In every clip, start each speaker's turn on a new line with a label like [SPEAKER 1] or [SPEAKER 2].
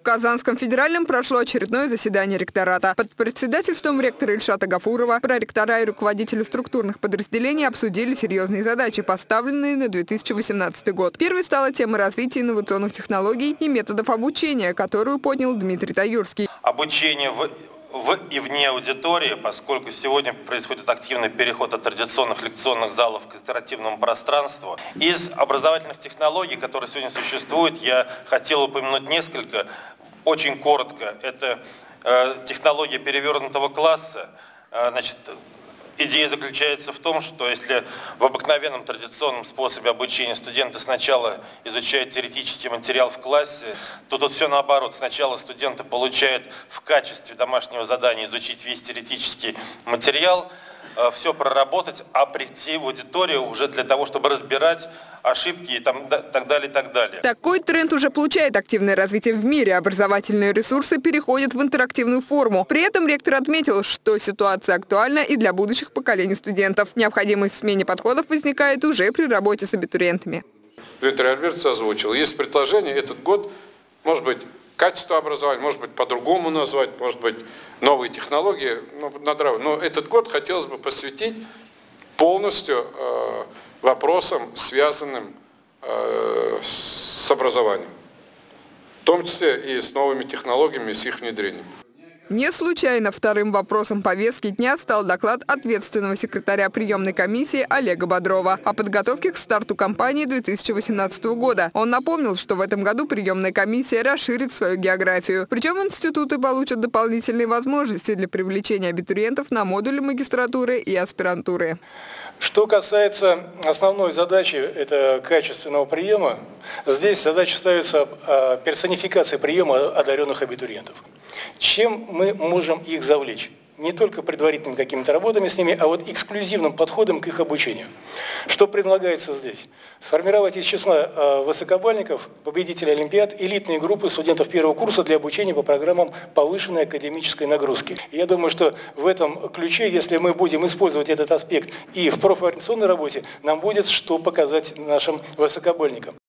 [SPEAKER 1] В Казанском федеральном прошло очередное заседание ректората. Под председательством ректора Ильшата Гафурова проректора и руководители структурных подразделений обсудили серьезные задачи, поставленные на 2018 год. Первой стала тема развития инновационных технологий и методов обучения, которую поднял Дмитрий Таюрский.
[SPEAKER 2] Обучение в в и вне аудитории, поскольку сегодня происходит активный переход от традиционных лекционных залов к интерактивному пространству. Из образовательных технологий, которые сегодня существуют, я хотел упомянуть несколько, очень коротко. Это э, технология перевернутого класса, э, значит, Идея заключается в том, что если в обыкновенном традиционном способе обучения студенты сначала изучают теоретический материал в классе, то тут все наоборот. Сначала студенты получают в качестве домашнего задания изучить весь теоретический материал, все проработать, а прийти в аудиторию уже для того, чтобы разбирать ошибки и там, так далее, и так далее.
[SPEAKER 1] Такой тренд уже получает активное развитие в мире. Образовательные ресурсы переходят в интерактивную форму. При этом ректор отметил, что ситуация актуальна и для будущих поколений студентов. Необходимость в смене подходов возникает уже при работе с абитуриентами.
[SPEAKER 3] Дмитрий Альбертович озвучил. Есть предложение этот год, может быть, качество образования, может быть, по-другому назвать, может быть, новые технологии. Но, но этот год хотелось бы посвятить полностью э, вопросам, связанным э, с образованием. В том числе и с новыми технологиями, с их внедрением.
[SPEAKER 1] Не случайно вторым вопросом повестки дня стал доклад ответственного секретаря приемной комиссии Олега Бодрова о подготовке к старту кампании 2018 года. Он напомнил, что в этом году приемная комиссия расширит свою географию. Причем институты получат дополнительные возможности для привлечения абитуриентов на модули магистратуры и аспирантуры.
[SPEAKER 4] Что касается основной задачи, это качественного приема, здесь задача ставится персонификация приема одаренных абитуриентов. Чем мы можем их завлечь? Не только предварительными какими-то работами с ними, а вот эксклюзивным подходом к их обучению. Что предлагается здесь? Сформировать из числа э, высокобальников, победителей Олимпиад, элитные группы студентов первого курса для обучения по программам повышенной академической нагрузки. Я думаю, что в этом ключе, если мы будем использовать этот аспект и в профориентационной работе, нам будет что показать нашим высокобальникам.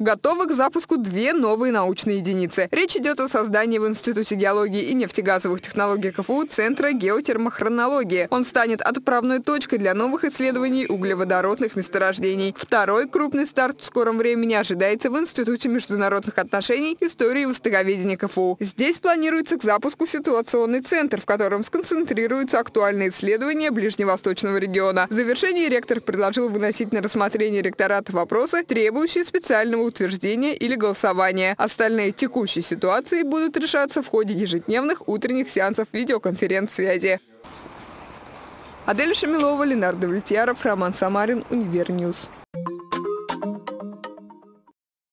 [SPEAKER 1] Готовы к запуску две новые научные единицы. Речь идет о создании в Институте геологии и нефтегазовых технологий КФУ Центра геотермохронологии. Он станет отправной точкой для новых исследований углеводородных месторождений. Второй крупный старт в скором времени ожидается в Институте международных отношений, истории и востоковедения КФУ. Здесь планируется к запуску ситуационный центр, в котором сконцентрируются актуальные исследования ближневосточного региона. В завершении ректор предложил выносить на рассмотрение ректората вопросы, требующие специального утверждения или голосования. Остальные текущие ситуации будут решаться в ходе ежедневных утренних сеансов видеоконференц-связи. Адель Шамилова, Ленар Давлетьяров, Роман Самарин, Univer News.